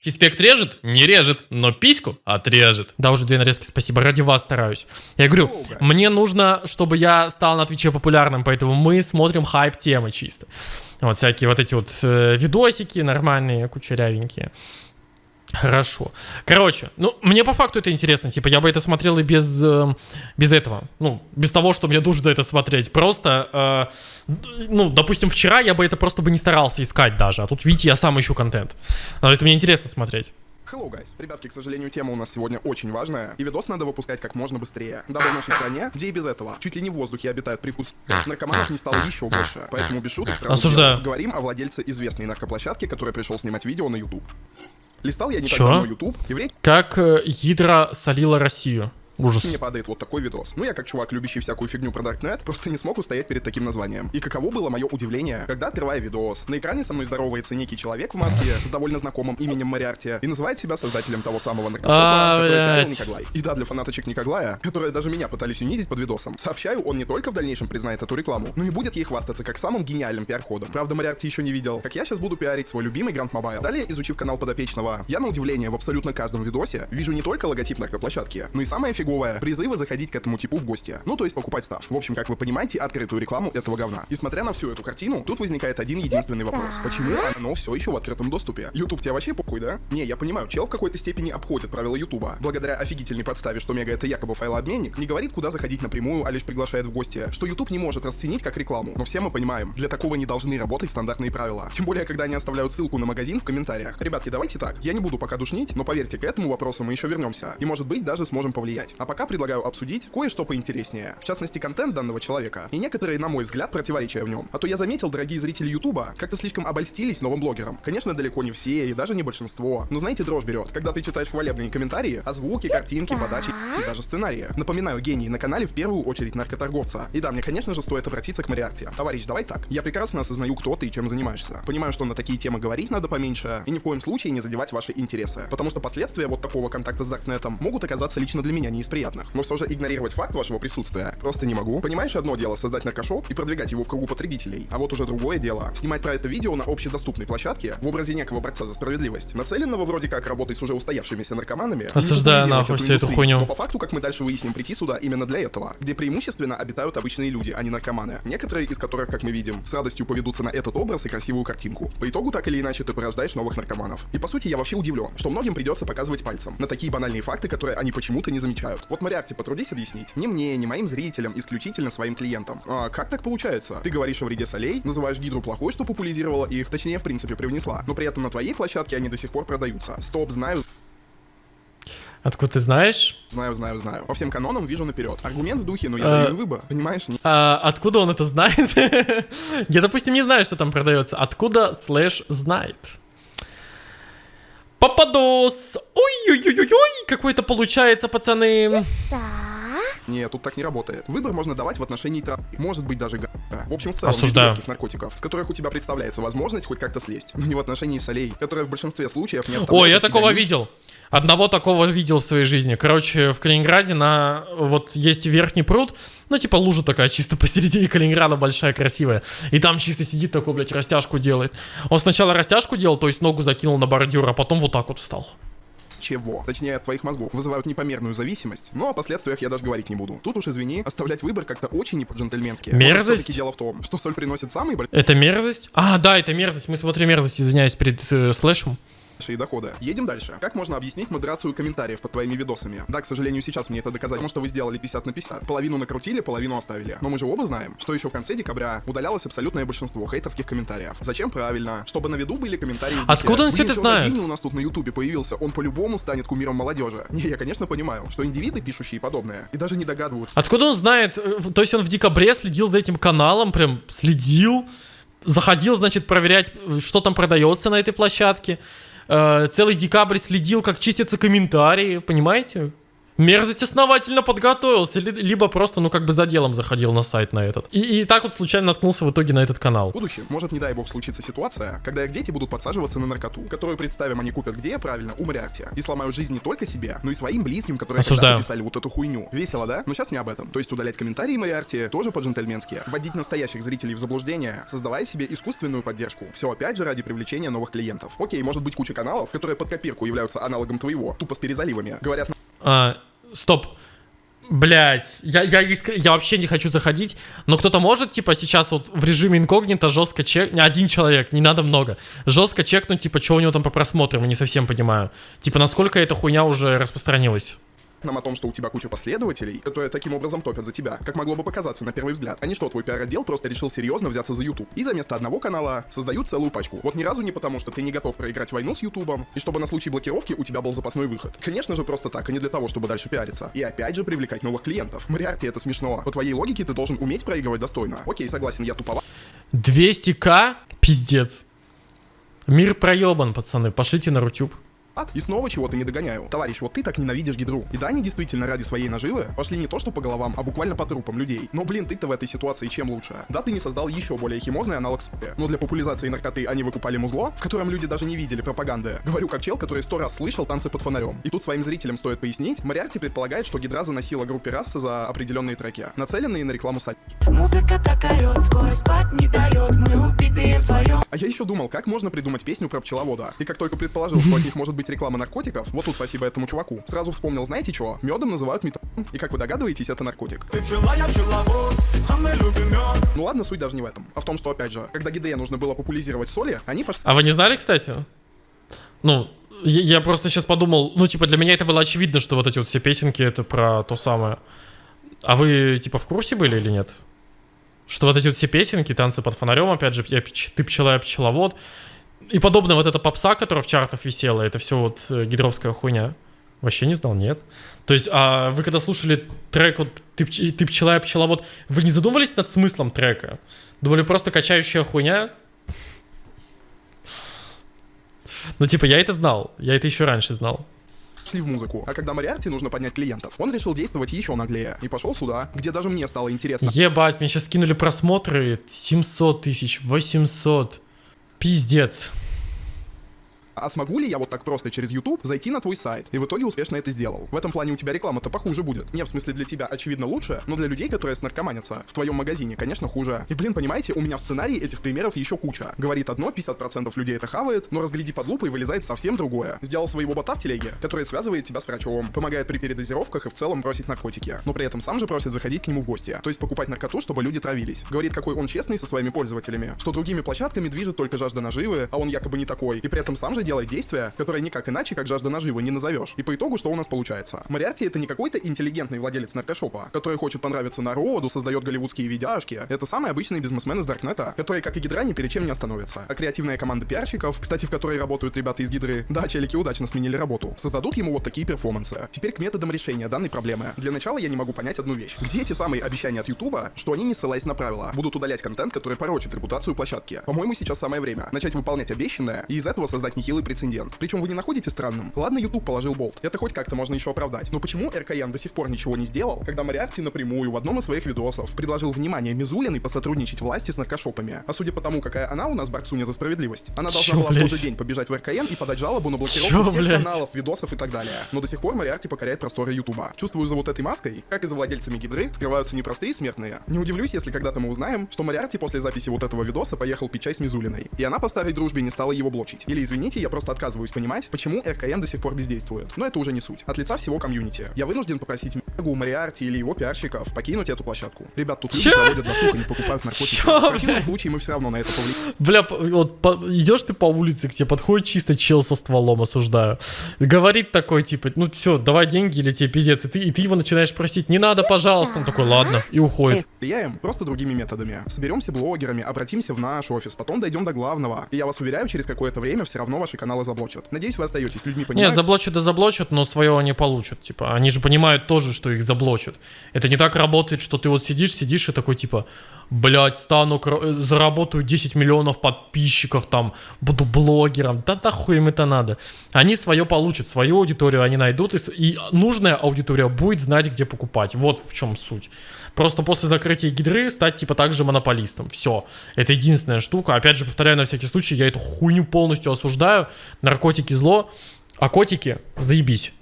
Фиспект режет? Не режет, но письку отрежет. Да, уже две нарезки, спасибо, ради вас стараюсь. Я говорю, мне нужно, чтобы я стал на Твиче популярным, поэтому мы смотрим хайп-темы чисто. Вот всякие вот эти вот э, видосики нормальные, кучерявенькие. Хорошо. Короче, ну, мне по факту это интересно. Типа, я бы это смотрел и без, э, без этого. Ну, без того, что мне нужно это смотреть. Просто, э, ну, допустим, вчера я бы это просто бы не старался искать даже. А тут, видите, я сам ищу контент. Но это мне интересно смотреть. Hello, guys. Ребятки, к сожалению, тема у нас сегодня очень важная, и видос надо выпускать как можно быстрее. Дабы в нашей стране, где и без этого, чуть ли не в воздухе обитают привкус наркоманов не стало еще больше. Поэтому без шуток сразу Осуждаю. говорим о владельце известной наркоплощадки, который пришел снимать видео на YouTube. Листал я не так Чё? YouTube, речи Как э, Гидра солила Россию. Ужас. мне падает вот такой видос. Ну, я как чувак, любящий всякую фигню про Darknet, просто не смог устоять перед таким названием. И каково было мое удивление, когда, открывая видос, на экране со мной здоровается некий человек в маске с довольно знакомым именем Мариарти и называет себя создателем того самого А, наркошопа, который пиарил Никоглай. И да, для фанаточек Никоглая, которые даже меня пытались унизить под видосом, сообщаю, он не только в дальнейшем признает эту рекламу, но и будет ей хвастаться как самым гениальным пиар-ходом. Правда, Мариарти еще не видел, как я сейчас буду пиарить свой любимый Grand Mobile. Далее, изучив канал подопечного, я на удивление в абсолютно каждом видосе вижу не только логотип наркоплощадки, но и самое фиговое, призывы заходить к этому типу в гости. Ну, то есть покупать став. В общем, как вы понимаете, открытую рекламу этого говна. И смотря на всю эту картину, тут возникает один единственный вопрос. Почему оно все еще в открытом доступе? YouTube тебе вообще похуй, да? Не, я понимаю, чел в какой-то степени обходит правила Ютуба. Благодаря офигительной подставе, что Мега это якобы файлообменник, не говорит, куда заходить напрямую, а лишь приглашает в гости, что YouTube не может расценить как рекламу. Но все мы понимаем, для такого не должны работать стандартные правила. Тем более, когда они оставляют ссылку на магазин в комментариях. Ребятки, давайте так, я не буду пока душнить, но поверьте, к этому вопросу мы еще вернемся. И может быть даже сможем повлиять. А пока предлагаю обсудить кое-что поинтереснее. В частности, контент данного человека и некоторые, на мой взгляд, противоречия в нем. А то я заметил, дорогие зрители Ютуба, как-то слишком обольстились новым блогером. Конечно, далеко не все и даже не большинство. Но знаете, дрожь берет, когда ты читаешь хвалебные комментарии, а звуки, картинки, подачи и даже сценарии. Напоминаю, гений на канале в первую очередь наркоторговца. И да, мне, конечно же, стоит обратиться к Мариарте. Товарищ, давай так. Я прекрасно осознаю, кто ты и чем занимаешься. Понимаю, что на такие темы говорить надо поменьше, и ни в коем случае не задевать ваши интересы. Потому что последствия вот такого контакта с Даркнетом могут оказаться лично для меня не из приятных. Но все же игнорировать факт вашего присутствия просто не могу. Понимаешь, одно дело создать наркошоп и продвигать его в кругу потребителей, а вот уже другое дело снимать про это видео на общедоступной площадке в образе некого борца за справедливость, нацеленного вроде как работать с уже устоявшимися наркоманами. Осуждаю нахуй эту всю эту хуйню. Но по факту, как мы дальше выясним, прийти сюда именно для этого, где преимущественно обитают обычные люди, а не наркоманы. Некоторые из которых, как мы видим, с радостью поведутся на этот образ и красивую картинку. По итогу, так или иначе, ты порождаешь новых наркоманов. И по сути, я вообще удивлен, что многим придется показывать пальцем на такие банальные факты, которые они почему-то не замечают. Вот, Мариарти, потрудись объяснить. Ни мне, ни моим зрителям, исключительно своим клиентам. А как так получается? Ты говоришь о вреде солей, называешь гидру плохой, что популяризировала их, точнее, в принципе, привнесла. Но при этом на твоей площадке они до сих пор продаются. Стоп, знаю, Откуда ты знаешь? знаю, знаю, знаю. По всем канонам вижу наперед. Аргумент в духе, но я А. даю выбор. Понимаешь? Не- А, откуда он это знает? Я, допустим, не знаю, что там продается. Откуда слэш знает? Попадос! Ой-ой-ой-ой! Какой-то получается, пацаны. Нет, тут так не работает. Выбор можно давать в отношении травы. Может быть даже га. В общем, в целом, Осуждаю. наркотиков, с которых у тебя представляется возможность хоть как-то слезть. Но не в отношении солей, которые в большинстве случаев не оставляют Ой, я такого ни- видел. Одного такого видел в своей жизни. Короче, в Калининграде на вот есть верхний пруд, ну типа лужа такая чисто посередине Калининграда большая, красивая. И там чисто сидит такой, блядь, растяжку делает. Он сначала растяжку делал, то есть ногу закинул на бордюр, а потом вот так вот встал. Чего, точнее от твоих мозгов, вызывают непомерную зависимость, но о последствиях я даже говорить не буду. Тут уж извини, оставлять выбор как-то очень не по-джентльменски. Мерзость? дело в том, что соль приносит самые Это мерзость? А, да, это мерзость. Мы смотрим мерзость, извиняюсь, перед э, слэшем. Большие доходы. Едем дальше. Как можно объяснить модерацию комментариев под твоими видосами? Да, к сожалению, сейчас мне это доказать, потому что вы сделали 50 на 50. Половину накрутили, половину оставили. Но мы же оба знаем, что еще в конце декабря удалялось абсолютное большинство хейтерских комментариев. Зачем? Правильно. Чтобы на виду были комментарии. Откуда он «Блин, это знает?» у нас тут на ютубе появился, он по-любому станет кумиром молодежи. Не, я, конечно, понимаю, что индивиды, пишущие подобное, и даже не догадываются, Откуда он знает? э, То есть он в декабре следил за этим каналом, прям следил, заходил, значит, проверять, э, что там продается на этой площадке. Э, Целый декабрь следил, как чистятся комментарии, понимаете? Мерзость основательно подготовился, либо просто, ну, как бы за делом заходил на сайт на этот. И, и так вот случайно наткнулся в итоге на этот канал. В будущем может, не дай бог, случиться ситуация, когда их дети будут подсаживаться на наркоту, которую, представим, они купят где, правильно, у Мариарти, и сломают жизнь не только себе, но и своим близким, которые Осуждаю. писали вот эту хуйню. Весело, да? Но сейчас не об этом. То есть удалять комментарии Мариарти тоже по-джентльменски. Вводить настоящих зрителей в заблуждение, создавая себе искусственную поддержку. Все опять же ради привлечения новых клиентов. Окей, может быть куча каналов, которые под копирку являются аналогом твоего, тупо с перезаливами. Говорят... А, стоп. Блять, я, я, я вообще не хочу заходить, но кто-то может, типа, сейчас вот в режиме инкогнито жестко чек... Один человек, не надо много. Жестко чекнуть, типа, что у него там по просмотрам, я не совсем понимаю. Типа, насколько эта хуйня уже распространилась нам о том, что у тебя куча последователей, которые таким образом топят за тебя, как могло бы показаться на первый взгляд. А не что твой пиар-отдел просто решил серьезно взяться за YouTube. И за место одного канала создают целую пачку. Вот ни разу не потому, что ты не готов проиграть войну с Ютубом, и чтобы на случай блокировки у тебя был запасной выход. Конечно же, просто так, а не для того, чтобы дальше пиариться. И опять же привлекать новых клиентов. Мариарти, это смешно. По твоей логике ты должен уметь проигрывать достойно. Окей, согласен, я туповат. 200к? Пиздец. Мир проебан, пацаны. Пошлите на Рутюб ад, и снова чего-то не догоняю. Товарищ, вот ты так ненавидишь гидру. И да, они действительно ради своей наживы пошли не то что по головам, а буквально по трупам людей. Но, блин, ты-то в этой ситуации чем лучше? Да, ты не создал еще более химозный аналог суки. Но для популяризации наркоты они выкупали музло, в котором люди даже не видели пропаганды. Говорю как чел, который сто раз слышал танцы под фонарем. И тут своим зрителям стоит пояснить, Мариарти предполагает, что гидра заносила группе расы за определенные треки, нацеленные на рекламу сайта. Музыка так орет, скоро спать не дает, мы убитые вдвоем. А я еще думал, как можно придумать песню про пчеловода. И как только предположил, что от них может быть реклама наркотиков, вот тут спасибо этому чуваку. Сразу вспомнил, знаете что? Медом называют метан. И как вы догадываетесь, это наркотик. Ты пчела, я пчеловод, а мы любим мед. Ну ладно, суть даже не в этом. А в том, что, опять же, когда гидре нужно было популяризировать соли, они пошли... А вы не знали, кстати? Ну, я, я просто сейчас подумал, ну, типа, для меня это было очевидно, что вот эти вот все песенки это про то самое. А вы, типа, в курсе были или нет? Что вот эти вот все песенки, танцы под фонарем, опять же, я, ты пчела, я пчеловод, и подобное вот эта попса, которая в чартах висела, это все вот э, гидровская хуйня. Вообще не знал, нет. То есть, а вы когда слушали трек вот «Ты, ты пчела, я пчеловод», вы не задумывались над смыслом трека? Думали, просто качающая хуйня? Ну, типа, я это знал. Я это еще раньше знал шли в музыку. А когда Мариарти нужно поднять клиентов, он решил действовать еще наглее и пошел сюда, где даже мне стало интересно. Ебать, мне сейчас скинули просмотры 700 тысяч, 800. Пиздец. А смогу ли я вот так просто через YouTube зайти на твой сайт? И в итоге успешно это сделал. В этом плане у тебя реклама-то похуже будет. Не в смысле для тебя, очевидно, лучше, но для людей, которые снаркоманятся в твоем магазине, конечно, хуже. И, блин, понимаете, у меня в сценарии этих примеров еще куча. Говорит одно, 50% людей это хавает, но разгляди под лупой вылезает совсем другое. Сделал своего бота в телеге, который связывает тебя с врачом, помогает при передозировках и в целом бросить наркотики. Но при этом сам же просит заходить к нему в гости. То есть покупать наркоту, чтобы люди травились. Говорит, какой он честный со своими пользователями, что другими площадками движет только жажда наживы, а он якобы не такой. И при этом сам же делает действия, которое никак иначе, как жажда наживы, не назовешь. И по итогу что у нас получается? Мариарти это не какой-то интеллигентный владелец наркошопа, который хочет понравиться народу, создает голливудские видяшки. Это самый обычный бизнесмен из Даркнета, который, как и Гидра, ни перед чем не остановится. А креативная команда пиарщиков, кстати, в которой работают ребята из Гидры, да, челики удачно сменили работу, создадут ему вот такие перформансы. Теперь к методам решения данной проблемы. Для начала я не могу понять одну вещь. Где эти самые обещания от Ютуба, что они, не ссылаясь на правила, будут удалять контент, который порочит репутацию площадки? По-моему, сейчас самое время начать выполнять обещанное и из этого создать нехилый прецедент. Причем вы не находите странным? Ладно, YouTube положил болт. Это хоть как-то можно еще оправдать. Но почему РКН до сих пор ничего не сделал, когда Мариарти напрямую в одном из своих видосов предложил внимание Мизулиной посотрудничать власти с наркошопами? А судя по тому, какая она у нас борцуня за справедливость, она должна Чё, была блядь? в тот же день побежать в РКН и подать жалобу на блокировку Чё, всех блядь? каналов, видосов и так далее. Но до сих пор Мариарти покоряет просторы Ютуба. Чувствую за вот этой маской, как и за владельцами гидры, скрываются непростые смертные. Не удивлюсь, если когда-то мы узнаем, что Мариарти после записи вот этого видоса поехал пить чай с Мизулиной. И она по старой дружбе не стала его блочить. Или извините, я просто отказываюсь понимать, почему РКН КН до сих пор бездействует. Но это уже не суть. От лица всего комьюнити. Я вынужден попросить Мегу, Мариарти или его пиарщиков покинуть эту площадку. Ребят, тут люди проводят досуг не покупают наркотики. В противном случае мы все равно на это повлияем. Бля, вот по, идешь ты по улице, к тебе подходит чисто чел со стволом, осуждаю. Говорит такой, типа, ну все, давай деньги или тебе пиздец. И ты, и ты его начинаешь просить, не надо, пожалуйста. Он такой, ладно, и уходит. Влияем просто другими методами. Соберемся блогерами, обратимся в наш офис, потом дойдем до главного. И я вас уверяю, через какое-то время все равно ваш ваши каналы заблочат. Надеюсь, вы остаетесь людьми, Не, понимаете? заблочат да заблочат, но свое они получат. Типа, они же понимают тоже, что их заблочат. Это не так работает, что ты вот сидишь, сидишь и такой, типа, блядь, стану, э, заработаю 10 миллионов подписчиков, там, буду блогером. Да нахуй им это надо. Они свое получат, свою аудиторию они найдут, и, и нужная аудитория будет знать, где покупать. Вот в чем суть. Просто после закрытия гидры стать, типа, также монополистом. Все. Это единственная штука. Опять же, повторяю на всякий случай, я эту хуйню полностью осуждаю. Наркотики зло, а котики заебись.